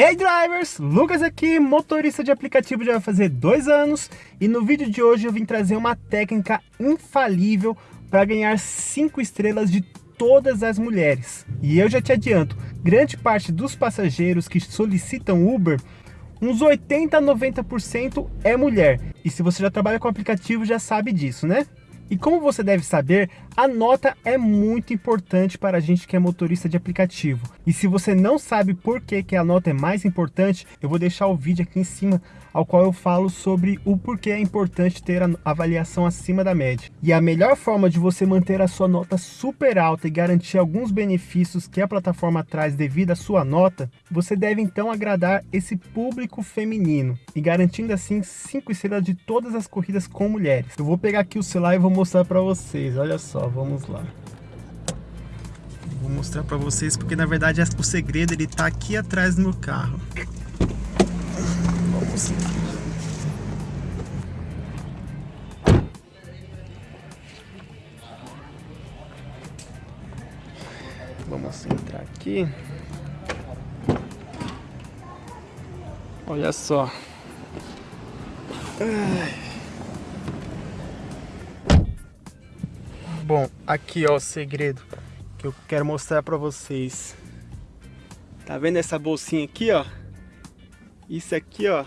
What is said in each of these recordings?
Hey drivers, Lucas aqui, motorista de aplicativo já vai fazer dois anos e no vídeo de hoje eu vim trazer uma técnica infalível para ganhar 5 estrelas de todas as mulheres. E eu já te adianto, grande parte dos passageiros que solicitam Uber, uns 80 a 90% é mulher. E se você já trabalha com aplicativo já sabe disso, né? E como você deve saber, a nota é muito importante para a gente que é motorista de aplicativo. E se você não sabe por que, que a nota é mais importante, eu vou deixar o vídeo aqui em cima, ao qual eu falo sobre o porquê é importante ter a avaliação acima da média. E a melhor forma de você manter a sua nota super alta e garantir alguns benefícios que a plataforma traz devido à sua nota, você deve então agradar esse público feminino e garantindo assim 5 estrelas de todas as corridas com mulheres. Eu vou pegar aqui o celular e vou mostrar para vocês, olha só, vamos lá. Vou mostrar para vocês porque na verdade o segredo ele tá aqui atrás do meu carro. Vamos lá. Vamos entrar aqui. Olha só. Ai. Bom, aqui ó o segredo que eu quero mostrar pra vocês. Tá vendo essa bolsinha aqui, ó? Isso aqui, ó,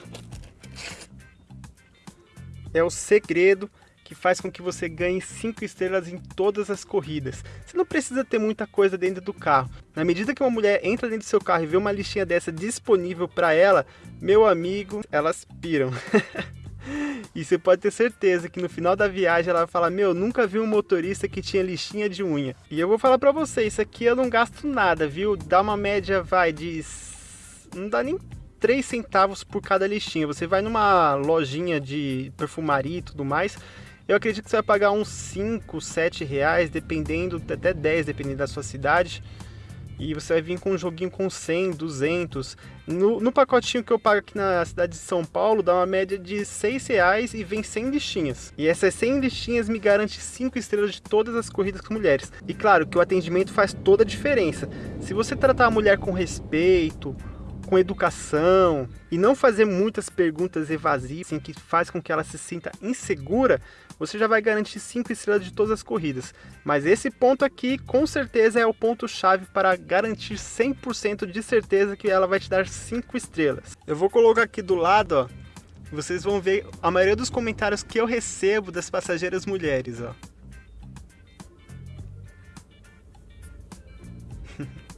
é o segredo que faz com que você ganhe 5 estrelas em todas as corridas. Você não precisa ter muita coisa dentro do carro. Na medida que uma mulher entra dentro do seu carro e vê uma listinha dessa disponível para ela, meu amigo, elas piram. E você pode ter certeza que no final da viagem ela vai falar, meu, nunca vi um motorista que tinha lixinha de unha. E eu vou falar pra você, isso aqui eu não gasto nada, viu? Dá uma média, vai, de... não dá nem 3 centavos por cada lixinha. Você vai numa lojinha de perfumaria e tudo mais, eu acredito que você vai pagar uns 5, 7 reais, dependendo, até 10, dependendo da sua cidade e você vai vir com um joguinho com 100, 200. No, no pacotinho que eu pago aqui na cidade de São Paulo, dá uma média de 6 reais e vem 100 listinhas. E essas 100 listinhas me garante 5 estrelas de todas as corridas com mulheres. E claro que o atendimento faz toda a diferença. Se você tratar a mulher com respeito, com educação e não fazer muitas perguntas evasivas, assim, que faz com que ela se sinta insegura, você já vai garantir 5 estrelas de todas as corridas. Mas esse ponto aqui, com certeza, é o ponto-chave para garantir 100% de certeza que ela vai te dar 5 estrelas. Eu vou colocar aqui do lado, ó, vocês vão ver a maioria dos comentários que eu recebo das passageiras mulheres, ó.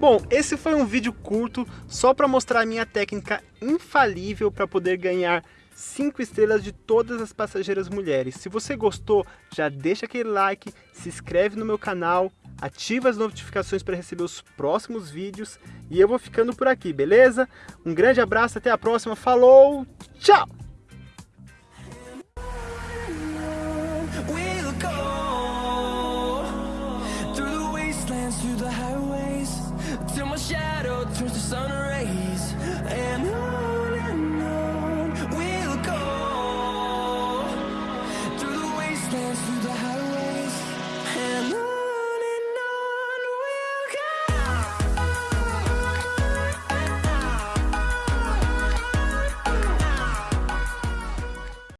Bom, esse foi um vídeo curto só para mostrar a minha técnica infalível para poder ganhar 5 estrelas de todas as passageiras mulheres. Se você gostou, já deixa aquele like, se inscreve no meu canal, ativa as notificações para receber os próximos vídeos e eu vou ficando por aqui, beleza? Um grande abraço, até a próxima, falou, tchau! turns to sun rays and on and on we'll go. Through the wastelands through the